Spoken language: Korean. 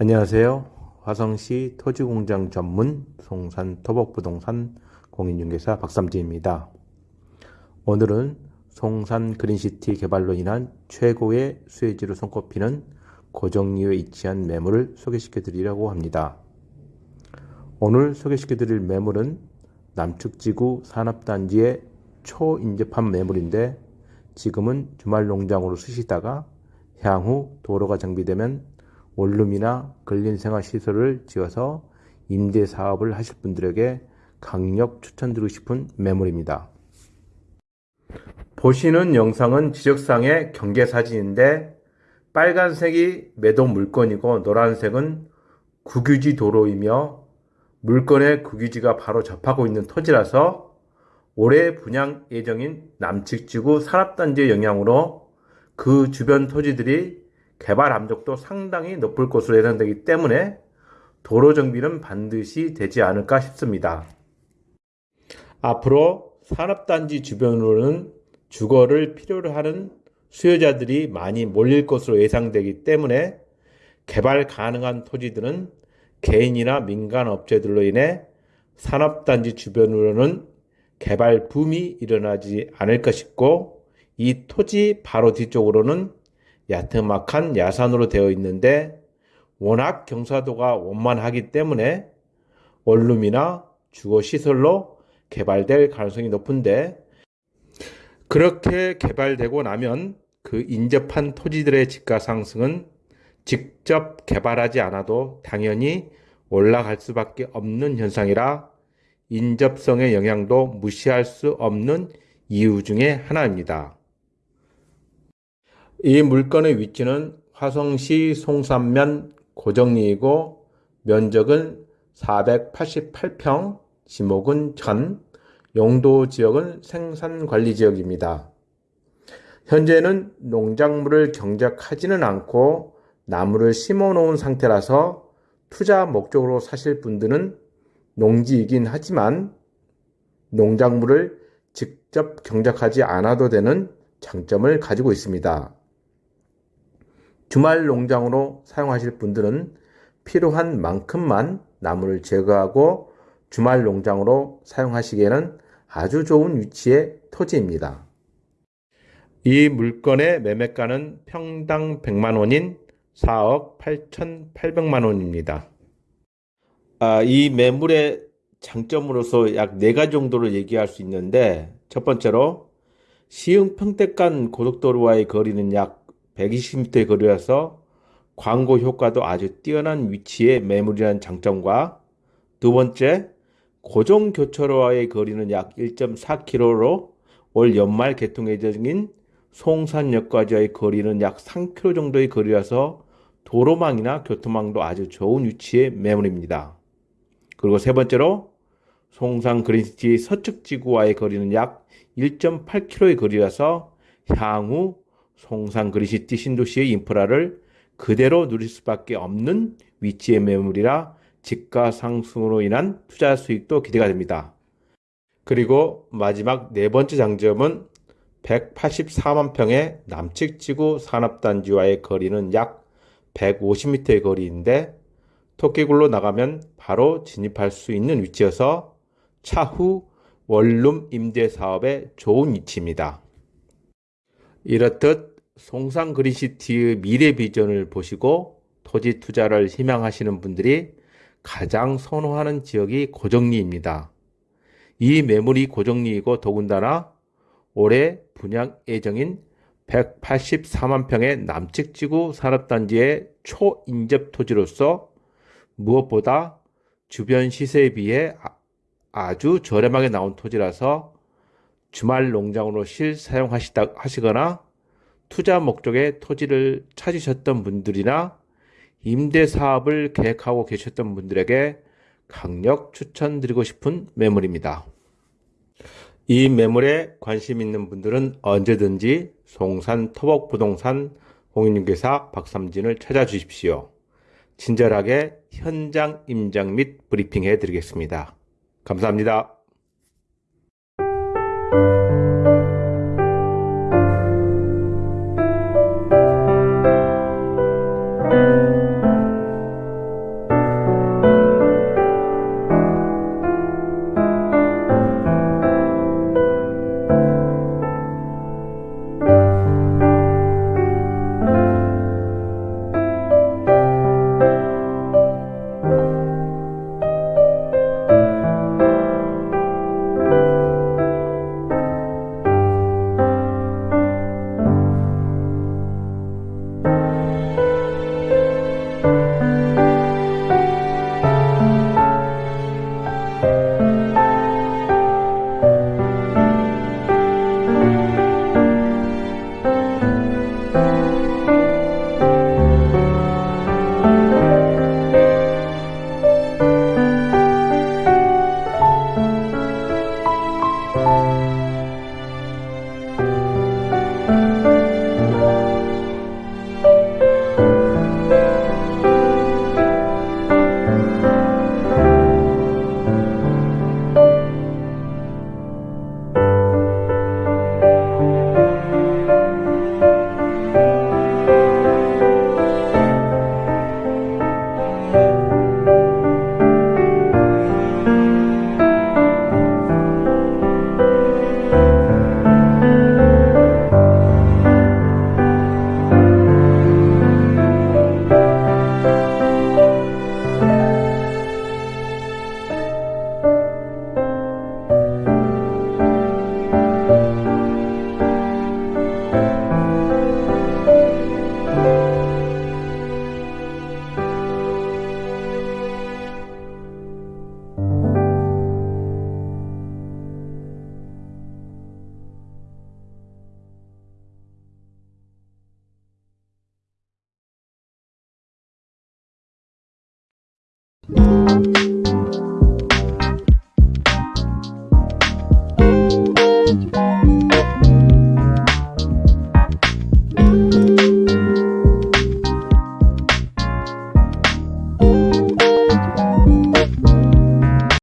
안녕하세요. 화성시 토지공장 전문 송산 토복부동산 공인중개사 박삼진입니다. 오늘은 송산 그린시티 개발로 인한 최고의 수혜지로 손꼽히는 고정리에 위치한 매물을 소개시켜 드리려고 합니다. 오늘 소개시켜 드릴 매물은 남측지구 산업단지의 초인접한 매물인데 지금은 주말 농장으로 쓰시다가 향후 도로가 정비되면 원룸이나 근린생활시설을 지어서 임대 사업을 하실 분들에게 강력 추천드리고 싶은 매물입니다. 보시는 영상은 지적상의 경계 사진인데 빨간색이 매도 물건이고 노란색은 국유지 도로이며 물건의 국유지가 바로 접하고 있는 토지라서 올해 분양 예정인 남측지구 산업단지의 영향으로 그 주변 토지들이 개발 압력도 상당히 높을 것으로 예상되기 때문에 도로 정비는 반드시 되지 않을까 싶습니다. 앞으로 산업단지 주변으로는 주거를 필요로 하는 수요자들이 많이 몰릴 것으로 예상되기 때문에 개발 가능한 토지들은 개인이나 민간 업체들로 인해 산업단지 주변으로는 개발 붐이 일어나지 않을까 싶고 이 토지 바로 뒤쪽으로는 야트막한 야산으로 되어 있는데 워낙 경사도가 원만하기 때문에 원룸이나 주거시설로 개발될 가능성이 높은데 그렇게 개발되고 나면 그 인접한 토지들의 집가 상승은 직접 개발하지 않아도 당연히 올라갈 수밖에 없는 현상이라 인접성의 영향도 무시할 수 없는 이유 중의 하나입니다. 이 물건의 위치는 화성시 송산면 고정리이고 면적은 488평, 지목은 전, 용도 지역은 생산관리 지역입니다. 현재는 농작물을 경작하지는 않고 나무를 심어 놓은 상태라서 투자 목적으로 사실 분들은 농지이긴 하지만 농작물을 직접 경작하지 않아도 되는 장점을 가지고 있습니다. 주말 농장으로 사용하실 분들은 필요한 만큼만 나무를 제거하고 주말 농장으로 사용하시기에는 아주 좋은 위치의 토지입니다. 이 물건의 매매가는 평당 100만 원인 4억 8,800만 원입니다. 아, 이 매물의 장점으로서 약 4가지 정도를 얘기할 수 있는데 첫 번째로 시흥 평택간 고속도로와의 거리는 약 120m의 거리라서 광고 효과도 아주 뛰어난 위치의 매물이라는 장점과 두 번째, 고정 교차로와의 거리는 약 1.4km로 올 연말 개통 예정인 송산역까지의 거리는 약 3km 정도의 거리라서 도로망이나 교통망도 아주 좋은 위치의 매물입니다. 그리고 세 번째로 송산 그린시티 서측 지구와의 거리는 약 1.8km의 거리라서 향후 송산 그리시티 신도시의 인프라를 그대로 누릴 수밖에 없는 위치의 매물이라 집가 상승으로 인한 투자 수익도 기대가 됩니다. 그리고 마지막 네 번째 장점은 184만 평의 남측 지구 산업단지와의 거리는 약 150m의 거리인데 토끼굴로 나가면 바로 진입할 수 있는 위치여서 차후 원룸 임대 사업에 좋은 위치입니다. 이렇듯 송상 그린시티의 미래 비전을 보시고 토지 투자를 희망하시는 분들이 가장 선호하는 지역이 고정리입니다. 이 매물이 고정리이고 더군다나 올해 분양 예정인 184만 평의 남측지구 산업단지의 초인접 토지로서 무엇보다 주변 시세에 비해 아, 아주 저렴하게 나온 토지라서 주말 농장으로 실사용하시다 하시거나 투자 목적의 토지를 찾으셨던 분들이나 임대 사업을 계획하고 계셨던 분들에게 강력 추천드리고 싶은 매물입니다. 이 매물에 관심 있는 분들은 언제든지 송산 토복부동산 공인중개사 박삼진을 찾아주십시오. 친절하게 현장 임장 및 브리핑 해 드리겠습니다. 감사합니다. thank you. 네.